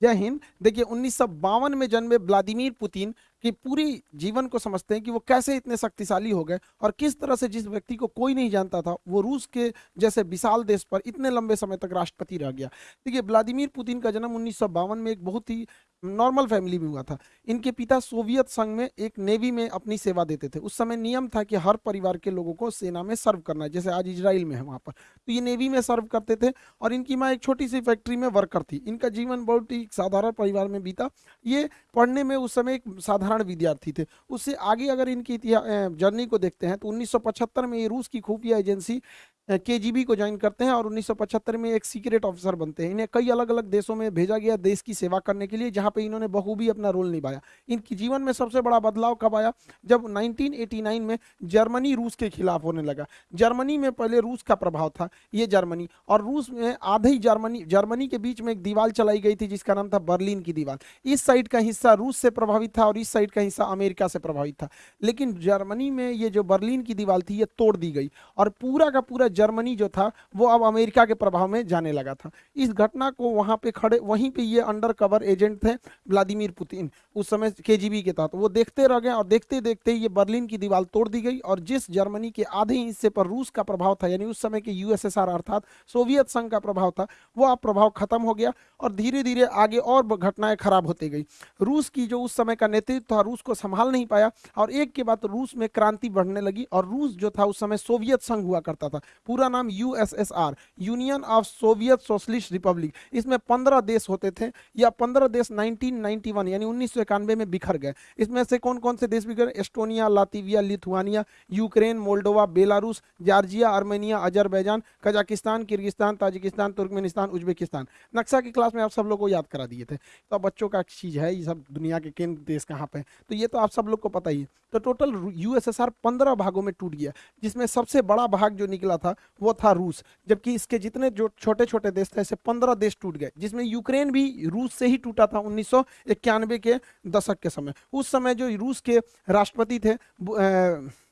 जय हिंद। देखिए उन्नीस सौ बावन में जन्मे व्लादिमिर पुतिन कि पूरी जीवन को समझते हैं कि वो कैसे इतने शक्तिशाली हो गए और किस तरह से जिस व्यक्ति को कोई नहीं जानता था, वो रूस के जैसे विशाल देश पर इतने लंबे समय तक राष्ट्रपति रह गया। देखिए, व्लादिमीर पुतिन का जन्म उन्नीस सौ बावन में एक बहुत ही नॉर्मल फैमिली में हुआ था। इनके पिता सोवियत संघ में एक नेवी में अपनी सेवा देते थे। उस समय नियम था कि हर परिवार के लोगों को सेना में सर्व करना है, जैसे आज इसराइल में है वहाँ पर। तो ये नेवी में सर्व करते थे और इनकी माँ एक छोटी सी फैक्ट्री में वर्कर थी। इनका जीवन बहुत ही साधारण परिवार में बीता। ये पढ़ने में उस समय एक साधारण विद्यार्थी थे। उससे आगे अगर इनकी जर्नी को देखते हैं तो 1975 में ये रूस की खुफिया एजेंसी के को ज्वाइन करते हैं और 1975 में एक सीक्रेट ऑफिसर बनते हैं। इन्हें कई अलग अलग देशों में भेजा गया देश की सेवा करने के लिए, जहाँ पे इन्होंने बखूबी अपना रोल निभाया। इनकी जीवन में सबसे बड़ा बदलाव कब आया? जब 1989 में जर्मनी रूस के खिलाफ होने लगा। जर्मनी में पहले रूस का प्रभाव था, ये जर्मनी। और रूस में आधे जर्मनी जर्मनी के बीच में एक दीवार चलाई गई थी, जिसका नाम था बर्लिन की दीवार। इस साइड का हिस्सा रूस से प्रभावित था और इस साइड का हिस्सा अमेरिका से प्रभावित था। लेकिन जर्मनी में ये जो बर्लिन की दीवार थी, ये तोड़ दी गई। और पूरा का पूरा जर्मनी जो था, वो अब अमेरिका के प्रभाव में जाने लगा था। इस घटना को वहाँ पे खड़े, वहीं पे ये अंडर कवर एजेंट थे, व्लादिमीर पुतिन। उस समय केजीबी के तहत। वो देखते रह गए और देखते देखते ये बर्लिन की दीवार तोड़ दी गई और जिस जर्मनी के आधे हिस्से पर रूस का प्रभाव था, यानी उस समय के यूएसएसआर अर्थात सोवियत संघ का प्रभाव था, वो अब प्रभाव खत्म हो गया और धीरे धीरे आगे और घटनाएँ खराब होती गई। रूस की जो उस समय का नेतृत्व था, रूस को संभाल नहीं पाया और एक के बाद रूस में क्रांति बढ़ने लगी और रूस जो था, उस समय सोवियत संघ हुआ करता था। पूरा नाम USSR union of Soviet socialist republic इसमें पंद्रह देश होते थे, या पंद्रह देश 1991 यानी उन्नीस सौ इक्यानवे में बिखर गए। इसमें से कौन कौन से देश बिखर? Estonia Latvia Lithuania Ukraine Moldova Belarus Georgia Armenia Azerbaijan Kazakhstan Kyrgyzstan Tajikistan Turkmenistan Uzbekistan नक्शा की क्लास में आप सब लोग को याद करा दिए थे। तो बच्चों का चीज़ है, ये सब दुनिया के केंद्र देश कहाँ पे तो ये तो आप सब लोग को पता ही है। तो टोटल यूएसएसआर पंद्रह भागों में टूट गया, जिसमें सबसे बड़ा भाग जो निकला था वो था रूस, जबकि इसके जितने जो छोटे छोटे देश थे, ऐसे पंद्रह देश टूट गए, जिसमें यूक्रेन भी रूस से ही टूटा था उन्नीस सौ इक्यानवे के दशक के समय। उस समय जो रूस के राष्ट्रपति थे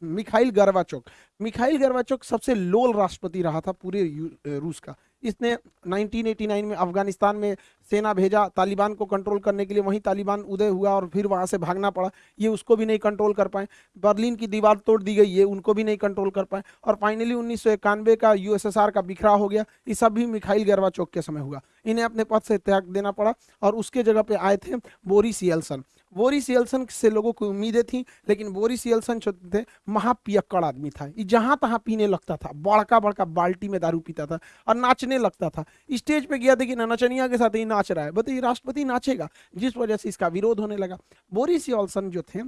मिखाइल गर्वाचोक। मिखाइल गर्वाचोक सबसे लोल राष्ट्रपति रहा था पूरे रूस का। इसने 1989 में अफ़गानिस्तान में सेना भेजा, तालिबान को कंट्रोल करने के लिए वहीं तालिबान उदय हुआ और फिर वहाँ से भागना पड़ा। ये उसको भी नहीं कंट्रोल कर पाए। बर्लिन की दीवार तोड़ दी गई, ये उनको भी नहीं कंट्रोल कर पाए। और फाइनली उन्नीस सौ इक्यानवे का यूएसएसआर का बिखरा हो गया। ये सब भी मिखाइल गरवा चौक के समय हुआ। इन्हें अपने पद से त्याग देना पड़ा और उसके जगह पे आए थे बोरिस येल्सन। बोरिस येल्सन से लोगों को उम्मीदें थी, लेकिन बोरिस येल्सन जो थे, महापियक्कड़ आदमी था। ये जहाँ तहाँ पीने लगता था बड़का बड़का बाल्टी में दारू पीता था और नाचने लगता था। स्टेज पे गया, देखिए नचनिया के साथ ही नाच रहा है। बताइए, राष्ट्रपति नाचेगा? जिस वजह से इसका विरोध होने लगा। बोरिस येल्सन जो थे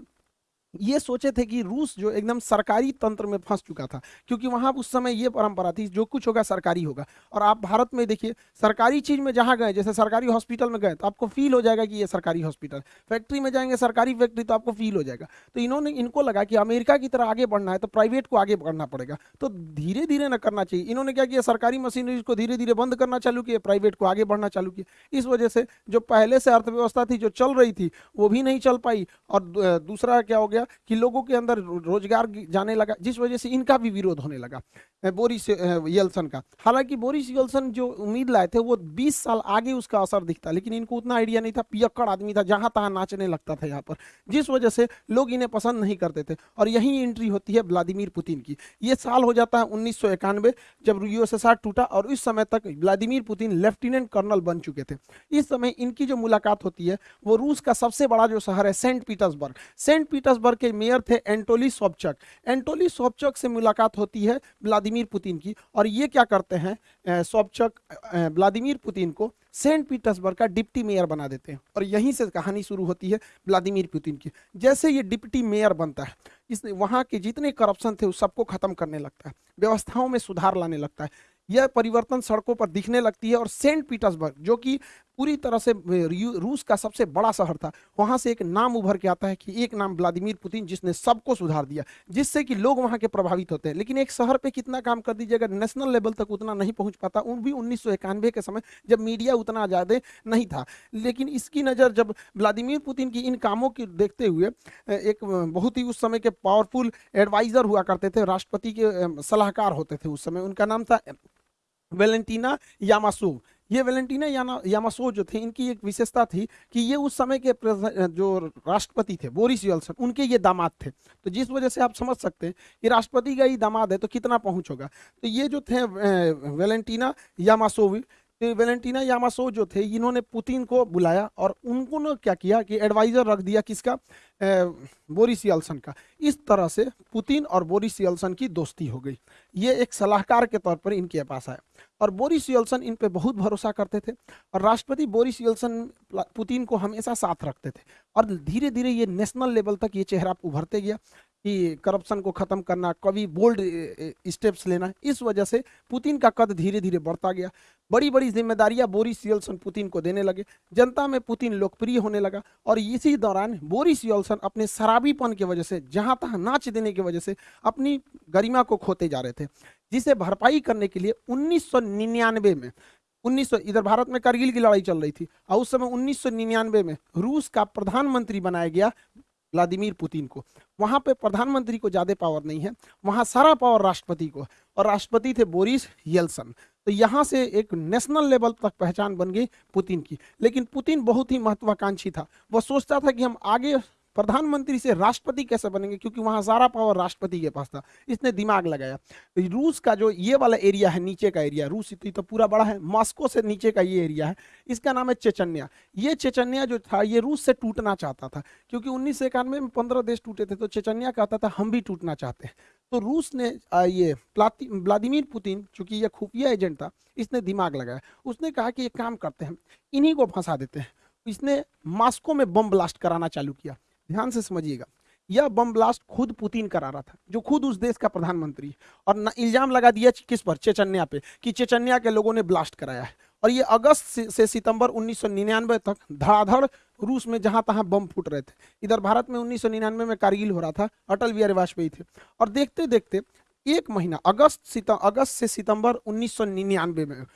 ये सोचे थे कि रूस जो एकदम सरकारी तंत्र में फंस चुका था, क्योंकि वहाँ उस समय ये परंपरा थी, जो कुछ होगा सरकारी होगा। और आप भारत में देखिए, सरकारी चीज़ में जहाँ गए, जैसे सरकारी हॉस्पिटल में गए तो आपको फील हो जाएगा कि ये सरकारी हॉस्पिटल। फैक्ट्री में जाएँगे, सरकारी फैक्ट्री तो आपको फील हो जाएगा। तो इन्होंने, इनको लगा कि अमेरिका की तरह आगे बढ़ना है तो प्राइवेट को आगे बढ़ना पड़ेगा। तो धीरे धीरे न करना चाहिए। इन्होंने क्या किया, सरकारी मशीनरी को धीरे धीरे बंद करना चालू किया प्राइवेट को आगे बढ़ना चालू किया इस वजह से जो पहले से अर्थव्यवस्था थी, जो चल रही थी, वो भी नहीं चल पाई। और दूसरा क्या हो गया कि लोगों के अंदर रोज़गार जाने लगा, जिस वजह से इनका भी विरोध होने लगा बोरिस येल्सन का। हालाँकि बोरिस येल्सन जो उम्मीद लाए थे, वो 20 साल आगे उसका असर दिखता, लेकिन इनको उतना आइडिया नहीं था, पियक्कड़ आदमी था, जहाँ तहां नाचने लगता था यहाँ पर, जिस वजह से लोग इन्हें पसंद नहीं करते थे। और यही एंट्री होती है व्लादिमीर पुतिन की। ये साल हो जाता है उन्नीस जब यूएसएसआर टूटा, और इस समय तक व्लादिमीर पुतिन लेफ्टिनेंट कर्नल बन चुके थे। इस समय इनकी जो मुलाकात होती है, वो रूस का सबसे बड़ा जो शहर है, सेंट पीटर्सबर्ग। सेंट पीटर्सबर्ग के मेयर थे एंटोली सोपचक एंटोली सोपचक से मुलाकात होती है व्लादिमीर पुतिन की और ये क्या करते हैं सोबचक व्लादिमीर पुतिन को सेंट पीटर्सबर्ग का डिप्टी मेयर बना देते हैं और यहीं से कहानी शुरू होती है व्लादिमीर पुतिन की। जैसे ये डिप्टी मेयर बनता है, इस वहाँ के जितने करप्शन थे उस सबको खत्म करने लगता है, व्यवस्थाओं में सुधार लाने लगता है। यह परिवर्तन सड़कों पर दिखने लगती है और सेंट पीटर्सबर्ग, जो कि पूरी तरह से रूस का सबसे बड़ा शहर था। वहाँ से एक नाम उभर के आता है कि एक नाम व्लादिमीर पुतिन, जिसने सबको सुधार दिया, जिससे कि लोग वहाँ के प्रभावित होते हैं। लेकिन एक शहर पे कितना काम कर दीजिएगा नेशनल लेवल तक उतना नहीं पहुँच पाता उन भी उन्नीस सौ इक्यानवे के समय, जब मीडिया उतना ज़्यादा नहीं था। लेकिन इसकी नज़र जब व्लादिमीर पुतिन की इन कामों की देखते हुए एक बहुत ही उस समय के पावरफुल एडवाइजर हुआ करते थे, राष्ट्रपति के सलाहकार होते थे उस समय। उनका नाम था वेलेंटीना यामासू। ये वेलेंटीना यामासो जो थे, इनकी एक विशेषता थी कि ये उस समय के जो राष्ट्रपति थे, बोरिस यल्सन उनके ये दामाद थे। तो जिस वजह से आप समझ सकते हैं कि राष्ट्रपति का ही दामाद है तो कितना पहुँच होगा। तो ये जो थे वेलेंटीना यामासोवी तो वेलेंटीना यामासो जो थे, इन्होंने पुतिन को बुलाया और उनको ने क्या किया कि एडवाइजर रख दिया किसका? बोरिस यल्सन का। इस तरह से पुतिन और बोरिस यल्सन की दोस्ती हो गई। ये एक सलाहकार के तौर पर इनके पास आया और बोरिस यल्सन इन पे बहुत भरोसा करते थे और राष्ट्रपति बोरिस यल्सन पुतिन को हमेशा साथ रखते थे। और धीरे धीरे ये नेशनल लेवल तक ये चेहरा उभरते गया। कि करप्शन को खत्म करना, कभी बोल्ड स्टेप्स लेना, इस वजह से पुतिन का कद धीरे धीरे बढ़ता गया। बड़ी बड़ी जिम्मेदारियाँ बोरिस यल्सन पुतिन को देने लगे। जनता में पुतिन लोकप्रिय होने लगा और इसी दौरान बोरिस यल्सन अपने शराबीपन की वजह से, जहाँ तहां नाच देने की वजह से अपनी गरिमा को खोते जा रहे थे, जिसे भरपाई करने के लिए 1999 में 1900 इधर भारत में करगिल की लड़ाई चल रही थी, और उस समय 1999 में रूस का प्रधानमंत्री बनाया गया। व्लादिमीर पुतिन को। वहाँ पे प्रधानमंत्री को ज़्यादा पावर नहीं है, वहाँ सारा पावर राष्ट्रपति को। और राष्ट्रपति थे बोरिस येल्सन। तो यहाँ से एक नेशनल लेवल तक पहचान बन गई पुतिन की। लेकिन पुतिन बहुत ही महत्वाकांक्षी था। वह सोचता था कि हम आगे प्रधानमंत्री से राष्ट्रपति कैसे बनेंगे? क्योंकि वहाँ सारा पावर राष्ट्रपति के पास था। इसने दिमाग लगाया। रूस का जो ये वाला एरिया है, नीचे का एरिया रूस इतनी तो पूरा बड़ा है, मॉस्को से नीचे का ये एरिया है, इसका नाम है चेचन्या। ये चेचन्या जो था, ये रूस से टूटना चाहता था, क्योंकि उन्नीस सौ इक्यानवे में पंद्रह देश टूटे थे तो चेचन्या कहता था, हम भी टूटना चाहते हैं। तो रूस ने ये व्लादिमीर पुतिन, चूँकि ये खुफिया एजेंट था, इसने दिमाग लगाया। उसने कहा कि ये काम करते हैं, इन्हीं को फंसा देते हैं। इसने मॉस्को में बम ब्लास्ट कराना चालू किया। ध्यान से समझिएगा। यह बम ब्लास्ट खुद पुतिन करा रहा था जो खुद उस देश का प्रधानमंत्री है। और इल्ज़ाम लगा दिया किस पर? चेचन्या पे कि चेचन्या के लोगों ने ब्लास्ट कराया है। और ये अगस्त से, से सितंबर 1999 तक धड़ाधड़ रूस में जहाँ तहां बम फूट रहे थे। इधर भारत में 1999 में कारगिल हो रहा था अटल बिहारी वाजपेयी थे। और देखते देखते एक महीना अगस्त अगस्त से सितंबर 1999 में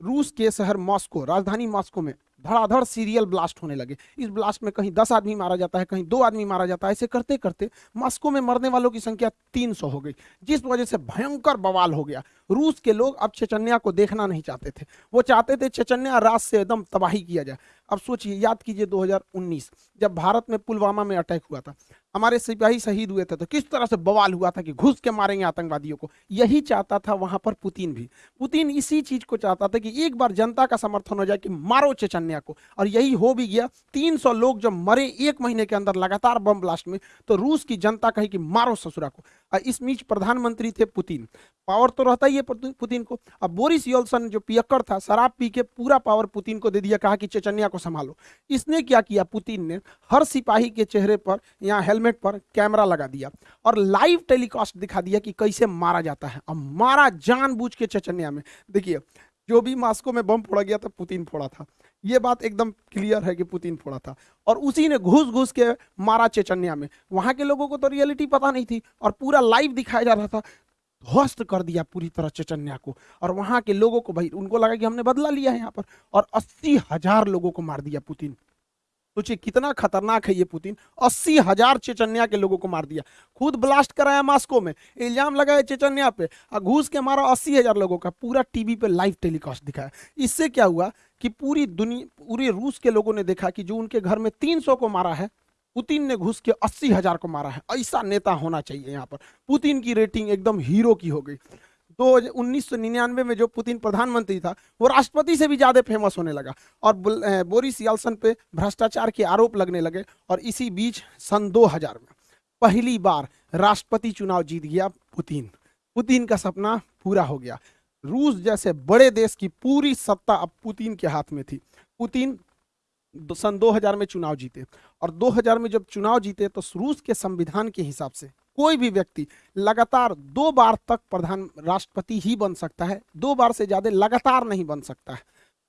रूस के शहर मॉस्को राजधानी मॉस्को में धड़ाधड़ सीरियल ब्लास्ट होने लगे। इस ब्लास्ट में कहीं दस आदमी मारा जाता है, कहीं दो आदमी मारा जाता है। ऐसे करते करते मॉस्को में मरने वालों की संख्या तीन सौ हो गई, जिस वजह से भयंकर बवाल हो गया। रूस के लोग अब चेचन्या को देखना नहीं चाहते थे। वो चाहते थे चेचन्या रात से एकदम तबाही किया जाए। अब सोचिए, याद कीजिए 2019 जब भारत में पुलवामा में अटैक हुआ था। हमारे सिपाही शहीद हुए थे तो किस तरह से बवाल हुआ था कि घुस के मारेंगे आतंकवादियों को। यही चाहता था वहाँ पर पुतिन भी। पुतिन इसी चीज़ को चाहता था कि एक बार जनता का समर्थन हो जाए कि मारो चेचन्या। को। और यही हो भी गया 300 लोग जब मरे एक महीने के अंदर लगातार बम ब्लास्ट में तो रूस की जनता कही कि मारो ससुरा को। और इस बीच प्रधानमंत्री थे पुतिन। पावर तो रहता ही है पुतिन को। अब बोरिस योल्सन, जो पियक्कर था, शराब पी के पूरा पावर पुतिन को दे दिया, कहा कि चेचन्या को संभालो। इसने क्या किया? पुतिन ने हर सिपाही के चेहरे पर, या हेलमेट पर कैमरा लगा दिया और लाइव टेलीकास्ट दिखा दिया कि कैसे मारा जाता है। अब मारा जानबूझ के चेचन्या में। देखिए, जो भी मास्को में बम फोड़ा गया था, पुतिन फोड़ा था। ये बात एकदम क्लियर है कि पुतिन फोड़ा था। और उसी ने घुस घुस के मारा चेचन्या में। वहाँ के लोगों को तो रियलिटी पता नहीं थी और पूरा लाइव दिखाया जा रहा था। ध्वस्त कर दिया पूरी तरह चेचन्या को। और वहाँ के लोगों को भाई, उनको लगा कि हमने बदला लिया है यहाँ पर। और अस्सी हज़ार लोगों को मार दिया पुतिन। सोचिए कितना खतरनाक है ये पुतिन। अस्सी हज़ार चेचन्या के लोगों को मार दिया। खुद ब्लास्ट कराया मास्को में, इल्ज़ाम लगाया चेचन्या पे, और घूस के मारा अस्सी हज़ार लोगों का, पूरा टीवी पे लाइव टेलीकास्ट दिखाया। इससे क्या हुआ कि पूरी दुनिया, पूरे रूस के लोगों ने देखा कि जो उनके घर में तीन सौ को मारा है, पुतिन ने घुस के अस्सी हज़ार को मारा है। ऐसा नेता होना चाहिए यहाँ पर। पुतिन की रेटिंग एकदम हीरो की हो गई। तो उन्नीस सौ निन्यानवे में जो पुतिन प्रधानमंत्री था, वो राष्ट्रपति से भी ज़्यादा फ़ेमस होने लगा और बोरिस याल्सन पे भ्रष्टाचार के आरोप लगने लगे और इसी बीच सन 2000 में पहली बार राष्ट्रपति चुनाव जीत गया पुतिन। पुतिन का सपना पूरा हो गया। रूस जैसे बड़े देश की पूरी सत्ता अब पुतिन के हाथ में थी। पुतिन दो- सन 2000 में चुनाव जीते और 2000 में जब चुनाव जीते तो रूस के संविधान के हिसाब से कोई भी व्यक्ति लगातार दो बार तक प्रधान राष्ट्रपति ही बन सकता है, दो बार से ज़्यादा लगातार नहीं बन सकता है।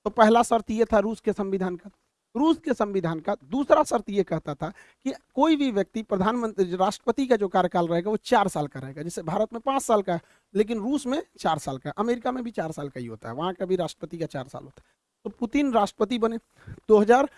तो पहला शर्त ये था रूस के संविधान का। रूस के संविधान का दूसरा शर्त ये कहता था कि कोई भी व्यक्ति प्रधानमंत्री, राष्ट्रपति का जो कार्यकाल रहेगा वो चार साल का रहेगा, जैसे भारत में पाँच साल का है, लेकिन रूस में चार साल का अमेरिका में भी चार साल का ही होता है, वहाँ का भी राष्ट्रपति का चार साल होता है। तो पुतिन राष्ट्रपति बने 2000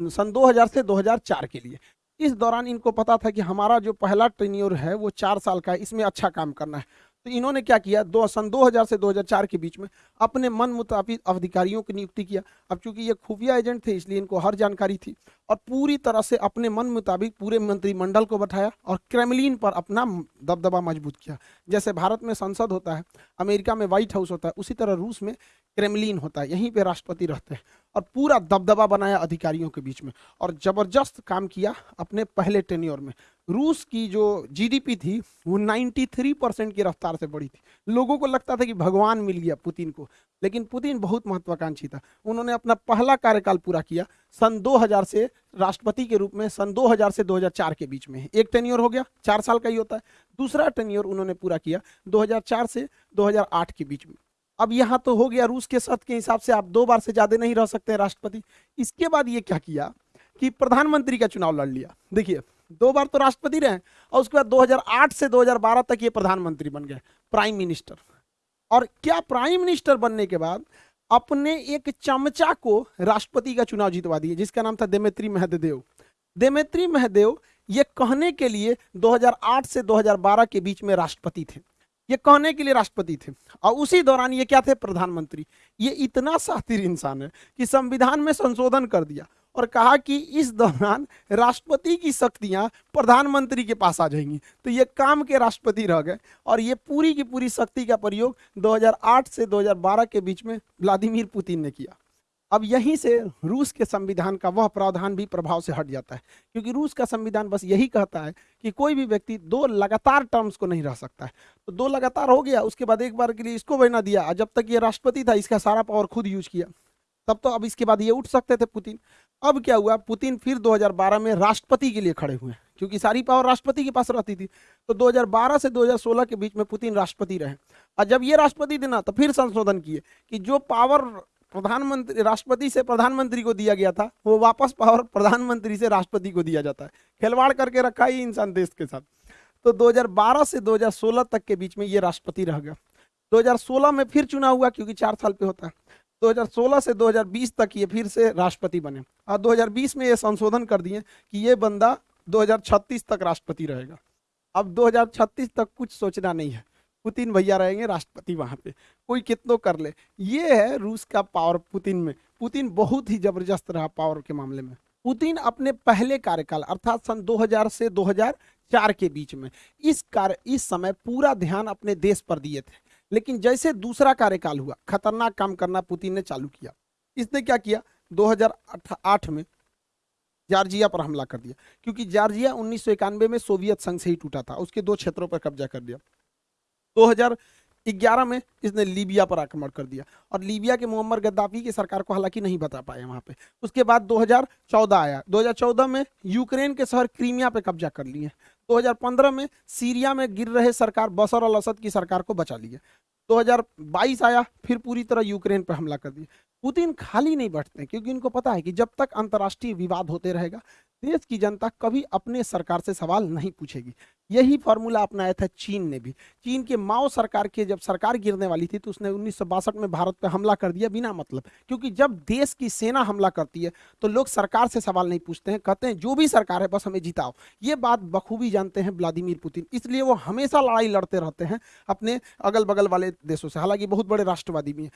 सन 2000 से 2004 के लिए। इस दौरान इनको पता था कि हमारा जो पहला ट्रेन्योर है, वो चार साल का है, इसमें अच्छा काम करना है। तो इन्होंने क्या किया, दो, सन 2000 से 2004 के बीच में अपने मन मुताबिक अधिकारियों की नियुक्ति किया। अब चूँकि ये खुफिया एजेंट थे, इसलिए इनको हर जानकारी थी और पूरी तरह से अपने मन मुताबिक पूरे मंत्रिमंडल को बैठाया और क्रेमलिन पर अपना दबदबा मज़बूत किया। जैसे भारत में संसद होता है, अमेरिका में व्हाइट हाउस होता है, उसी तरह रूस में क्रेमलिन होता है, यहीं पर राष्ट्रपति रहते हैं। और पूरा दबदबा बनाया अधिकारियों के बीच में और ज़बरदस्त काम किया अपने पहले टेन्योर में। रूस की जो जीडीपी थी, वो 93 परसेंट की रफ्तार से बढ़ी थी। लोगों को लगता था कि भगवान मिल गया पुतिन को, लेकिन पुतिन बहुत महत्वाकांक्षी था। उन्होंने अपना पहला कार्यकाल पूरा किया सन 2000 से राष्ट्रपति के रूप में, सन 2000 से 2004 के बीच में एक टेन्योर हो गया, चार साल का ही होता है। दूसरा टेन्योर उन्होंने पूरा किया 2004 से 2008 के बीच में। अब यहाँ तो हो गया रूस के सत्य के हिसाब से आप दो बार से ज़्यादा नहीं रह सकते राष्ट्रपति। इसके बाद ये क्या किया कि प्रधानमंत्री का चुनाव लड़ लिया। देखिए, दो बार तो राष्ट्रपति रहे और उसके बाद 2008 से 2012 तक ये प्रधानमंत्री बन गए, प्राइम मिनिस्टर। और क्या प्राइम मिनिस्टर बनने के बाद अपने एक चमचा को राष्ट्रपति का चुनाव जितवा दिए, जिसका नाम था देमेत्री महदेव। देमेत्री महदेव ये कहने के लिए 2008 से 2012 के बीच में राष्ट्रपति थे। ये कहने के लिए राष्ट्रपति थे। और उसी दौरान ये क्या थे? प्रधानमंत्री। ये इतना शातिर इंसान है कि संविधान में संशोधन कर दिया और कहा कि इस दौरान राष्ट्रपति की शक्तियाँ प्रधानमंत्री के पास आ जाएँगी। तो ये काम के राष्ट्रपति रह गए और ये पूरी की पूरी शक्ति का प्रयोग 2008 से 2012 के बीच में व्लादिमीर पुतिन ने किया। अब यहीं से रूस के संविधान का वह प्रावधान भी प्रभाव से हट जाता है। क्योंकि रूस का संविधान बस यही कहता है कि कोई भी व्यक्ति दो लगातार टर्म्स को नहीं रह सकता है। तो दो लगातार हो गया, उसके बाद एक बार के लिए इसको बना दिया जब तक ये राष्ट्रपति था, इसका सारा पावर खुद यूज़ किया। तब तो अब इसके बाद ये उठ सकते थे पुतिन। अब क्या हुआ, पुतिन फिर 2012 में राष्ट्रपति के लिए खड़े हुए क्योंकि सारी पावर राष्ट्रपति के पास रहती थी। तो 2012 से 2016 के बीच में पुतिन राष्ट्रपति रहे। और जब ये राष्ट्रपति देना तो फिर संशोधन किए कि जो पावर प्रधानमंत्री, राष्ट्रपति से प्रधानमंत्री को दिया गया था, वो वापस पावर प्रधानमंत्री से राष्ट्रपति को दिया जाता है। खिलवाड़ करके रखा ही इंसान देश के साथ। तो 2012 से 2016 तक के बीच में ये राष्ट्रपति रह गया। 2016 में फिर चुनाव हुआ क्योंकि चार साल पे होता है। 2016 से 2020 तक ये फिर से राष्ट्रपति बने। और 2020 में ये संशोधन कर दिए कि ये बंदा 2036 तक राष्ट्रपति रहेगा। अब 2036 तक कुछ सोचना नहीं है। पुतिन भैया रहेंगे, राष्ट्रपति वहाँ पे। कोई कितनों कर ले। ये है रूस का पावर पुतिन में। पुतिन बहुत ही ज़बरदस्त रहा पावर के मामले में। पुतिन अपने पहले कार्यकाल, अर्थात सन 2000 से 2004 के बीच में, इस कार्य, इस समय पूरा ध्यान अपने देश पर दिए थे। लेकिन जैसे दूसरा कार्यकाल हुआ, खतरनाक काम करना पुतिन ने चालू किया। इसने क्या किया? 2008 में जार्जिया पर हमला कर दिया। क्योंकि जार्जिया उन्नीस सौ इक्यानवे में सोवियत संघ से ही टूटा था। उसके दो क्षेत्रों पर कब्जा कर दिया 2011 में इसने लीबिया पर आक्रमण कर दिया और लीबिया के मोहम्मद गद्दाफी की सरकार को हालाँकि नहीं बता पाए वहाँ पे। उसके बाद 2014 आया। 2014 में यूक्रेन के शहर क्रीमिया पे कब्जा कर लिए। 2015 में सीरिया में गिर रहे सरकार बसर अल असद की सरकार को बचा लिया 2022 आया, फिर पूरी तरह यूक्रेन पर हमला कर दिया। पुतिन खाली नहीं बैठते क्योंकि इनको पता है कि जब तक अंतर्राष्ट्रीय विवाद होते रहेगा देश की जनता कभी अपने सरकार से सवाल नहीं पूछेगी। यही फॉर्मूला अपनाया था चीन ने भी। चीन के माओ सरकार के जब सरकार गिरने वाली थी तो उसने उन्नीस सौ बासठ में भारत पर हमला कर दिया बिना मतलब। क्योंकि जब देश की सेना हमला करती है तो लोग सरकार से सवाल नहीं पूछते हैं। कहते हैं, जो भी सरकार है, बस हमें जिताओ। ये बात बखूबी जानते हैं व्लादिमीर पुतिन। इसलिए वो हमेशा लड़ाई लड़ते रहते हैं अपने अगल बगल वाले देशों से। हालाँकि बहुत बड़े राष्ट्रवादी भी हैं।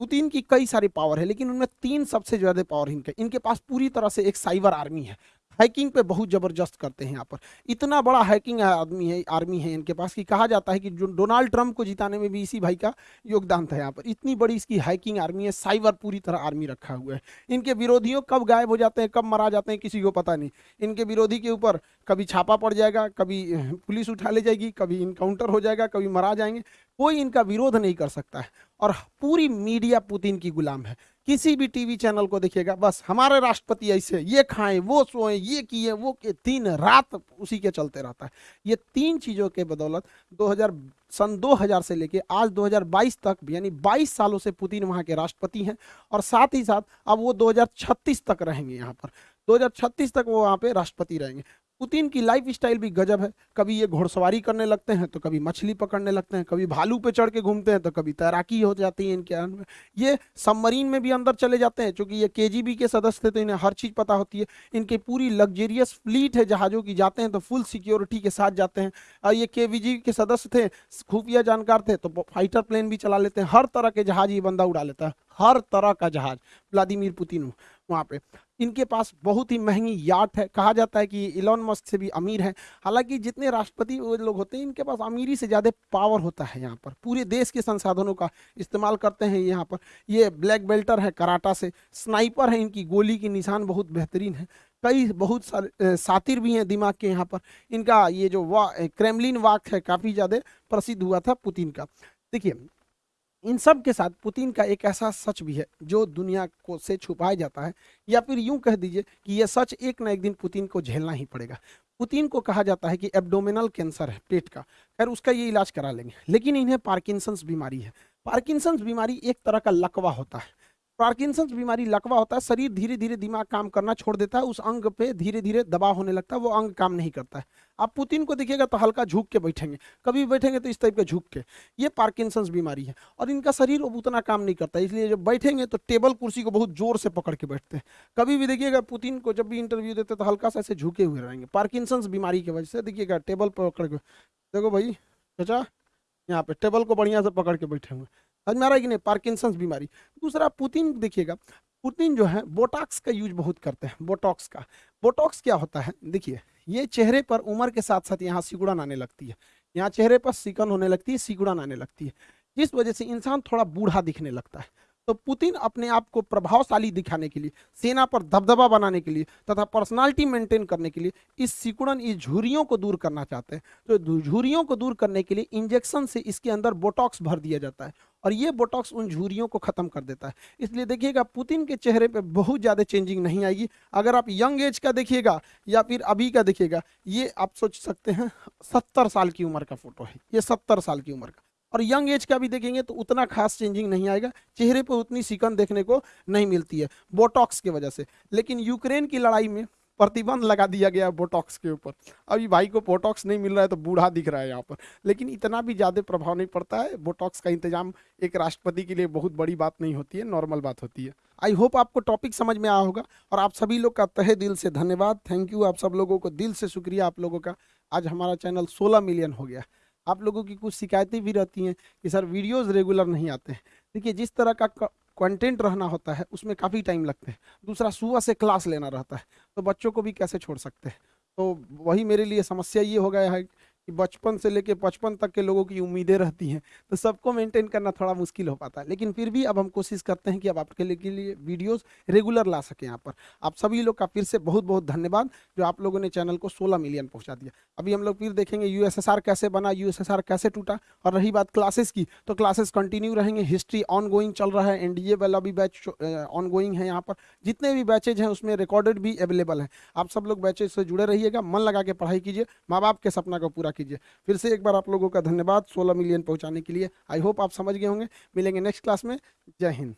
पुतिन की कई सारी पावर है, लेकिन उनमें तीन सबसे ज़्यादा पावर इनके इनके पास पूरी तरह से एक साइबर आर्मी है। हैकिंग पे बहुत ज़बरदस्त करते हैं यहाँ पर। इतना बड़ा हैकिंग आदमी है आर्मी है इनके पास कि कहा जाता है कि जो डोनाल्ड ट्रंप को जिताने में भी इसी भाई का योगदान था यहाँ पर। इतनी बड़ी इसकी हैकिंग आर्मी है साइबर पूरी तरह आर्मी रखा हुआ है। इनके विरोधियों कब गायब हो जाते हैं, कब मरा जाते हैं, किसी को पता नहीं। इनके विरोधी के ऊपर कभी छापा पड़ जाएगा, कभी पुलिस उठा ले जाएगी, कभी इनकाउंटर हो जाएगा, कभी मरा जाएँगे। कोई इनका विरोध नहीं कर सकता है। और पूरी मीडिया पुतिन की गुलाम है। किसी भी टीवी चैनल को देखिएगा, बस हमारे राष्ट्रपति ऐसे, ये खाएँ, वो सोए, ये किए, वो के तीन रात उसी के चलते रहता है। ये तीन चीज़ों के बदौलत 2000 सन 2000 से लेके आज 2022 तक, यानी 22 सालों से पुतिन वहाँ के राष्ट्रपति हैं और साथ ही साथ अब वो 2036 तक रहेंगे यहाँ पर। 2036 तक वो वहाँ पे राष्ट्रपति रहेंगे। पुतिन की लाइफ स्टाइल भी गजब है। कभी ये घोड़सवारी करने लगते हैं तो कभी मछली पकड़ने लगते हैं, कभी भालू पे चढ़ के घूमते हैं तो कभी तैराकी हो जाती है इनके अंदर। ये सबमरीन में भी अंदर चले जाते हैं क्योंकि ये केजीबी के सदस्य थे तो इन्हें हर चीज़ पता होती है। इनकी पूरी लग्जेरियस फ्लीट है, जहाज़ों की जाते हैं तो फुल सिक्योरिटी के साथ जाते हैं। और ये के के सदस्य थे, खुफिया जानकार थे तो फाइटर प्लेन भी चला लेते हैं। हर तरह के जहाज़ ये बंदा उड़ा लेता है। हर तरह का जहाज़। व्लादिमीर पुतिन वहाँ पे। इनके पास बहुत ही महँगी याट है। कहा जाता है कि इलॉन मस्क से भी अमीर है। हालाँकि जितने राष्ट्रपति वो लोग होते हैं, इनके पास अमीरी से ज़्यादा पावर होता है यहाँ पर। पूरे देश के संसाधनों का इस्तेमाल करते हैं यहाँ पर। ये ब्लैक बेल्टर है कराटा से। स्नाइपर है इनकी गोली की निशान बहुत बेहतरीन है। कई बहुत सारे सातिर भी हैं दिमाग के यहाँ पर। इनका ये जो वा क्रेमलिन वाक है काफ़ी ज़्यादा प्रसिद्ध हुआ था पुतिन का। देखिए इन सब के साथ पुतिन का एक ऐसा सच भी है, जो दुनिया को से छुपाया जाता है। या फिर यूँ कह दीजिए कि यह सच एक ना एक दिन पुतिन को झेलना ही पड़ेगा। पुतिन को कहा जाता है कि एब्डोमिनल कैंसर है, पेट का। खैर, उसका ये इलाज करा लेंगे। लेकिन इन्हें पार्किंसंस बीमारी है। पार्किंसंस बीमारी एक तरह का लकवा होता है। पार्किंसंस बीमारी लकवा होता है, शरीर धीरे धीरे दिमाग काम करना छोड़ देता है, उस अंग पे धीरे धीरे दबाव होने लगता है, वो अंग काम नहीं करता है। आप पुतिन को देखिएगा तो हल्का झुक के बैठेंगे, कभी बैठेंगे तो इस टाइप के झुक के। ये पार्किंसंस बीमारी है और इनका शरीर उतना काम नहीं करता, इसलिए जब बैठेंगे तो टेबल कुर्सी को बहुत ज़ोर से पकड़ के बैठते हैं। कभी भी देखिएगा पुतिन को जब भी इंटरव्यू देते तो हल्का सा ऐसे झुके हुए रहेंगे पार्किंसंस बीमारी की वजह से। देखिएगा टेबल पकड़ के, देखो भाई, चाचा, यहाँ पे टेबल को बढ़िया से पकड़ के बैठे हुए समझ में आ रहा है कि नहीं पार्किंसंस बीमारी। दूसरा, पुतिन, देखिएगा, पुतिन जो है बोटॉक्स का यूज़ बहुत करते हैं बोटॉक्स का। बोटॉक्स क्या होता है? देखिए, ये चेहरे पर उम्र के साथ साथ यहाँ सिकुड़न आने लगती है। यहाँ चेहरे पर सिकन होने लगती है, सिकुड़न आने लगती है। जिस वजह से इंसान थोड़ा बूढ़ा दिखने लगता है। तो पुतिन अपने आप को प्रभावशाली दिखाने के लिए, सेना पर दबदबा बनाने के लिए तथा पर्सनालिटी मेंटेन करने के लिए इस सिकुड़न, इस झुरियों को दूर करना चाहते हैं। तो झुरियों को दूर करने के लिए इंजेक्शन से इसके अंदर बोटॉक्स भर दिया जाता है। और ये बोटॉक्स उन झुरियों को खत्म कर देता है। इसलिए देखिएगा, पुतिन के चेहरे पे बहुत ज़्यादा चेंजिंग नहीं आएगी। अगर आप यंग एज का देखिएगा या फिर अभी का देखिएगा, ये आप सोच सकते हैं, सत्तर साल की उम्र का फ़ोटो है। ये सत्तर साल की उम्र का। और यंग एज का भी देखेंगे तो उतना खास चेंजिंग नहीं आएगा। चेहरे पर उतनी सिकन देखने को नहीं मिलती है बोटॉक्स की वजह से। लेकिन यूक्रेन की लड़ाई में प्रतिबंध लगा दिया गया बोटॉक्स के ऊपर। अभी भाई को बोटॉक्स नहीं मिल रहा है तो बूढ़ा दिख रहा है यहाँ पर। लेकिन इतना भी ज़्यादा प्रभाव नहीं पड़ता है। बोटॉक्स का इंतज़ाम एक राष्ट्रपति के लिए बहुत बड़ी बात नहीं होती है नॉर्मल बात होती है। आई होप आपको टॉपिक समझ में आया होगा और आप सभी लोग का तहे दिल से धन्यवाद। थैंक यू आप सब लोगों को दिल से शुक्रिया आप लोगों का। आज हमारा चैनल सोलह मिलियन हो गया। आप लोगों की कुछ शिकायतें भी रहती हैं कि सर वीडियोज़ रेगुलर नहीं आते हैं। देखिए जिस तरह का कंटेंट रहना होता है, उसमें काफ़ी टाइम लगते हैं। दूसरा, सुबह से क्लास लेना रहता है तो बच्चों को भी कैसे छोड़ सकते हैं? तो वही मेरे लिए समस्या ये हो गया है कि बचपन से लेके पचपन तक के लोगों की उम्मीदें रहती हैं तो सबको मेंटेन करना थोड़ा मुश्किल हो पाता है। लेकिन फिर भी अब हम कोशिश करते हैं कि अब आपके लिए लिए वीडियोस रेगुलर ला सकें यहाँ पर। आप सभी लोग का फिर से बहुत बहुत धन्यवाद, जो आप लोगों ने चैनल को सोलह मिलियन पहुँचा दिया। अभी हम लोग फिर देखेंगे यू कैसे बना यूएसएसआर कैसे टूटा, और रही बात क्लासेस की तो क्लासेस कंटिन्यू रहेंगे। हिस्ट्री ऑन चल रहा है एनडीए वाला भी बैच ऑन है यहाँ पर। जितने भी बैचेज हैं, उसमें रिकॉर्डेड भी अवेलेबल है। आप सब लोग बैचेज से जुड़े रहिएगा, मन लगा के पढ़ाई कीजिए, माँ बाप के सपना को पूरा कीजिए। फिर से एक बार आप लोगों का धन्यवाद 16 मिलियन पहुँचाने के लिए। आई होप आप समझ गए होंगे। मिलेंगे नेक्स्ट क्लास में। जय हिंद।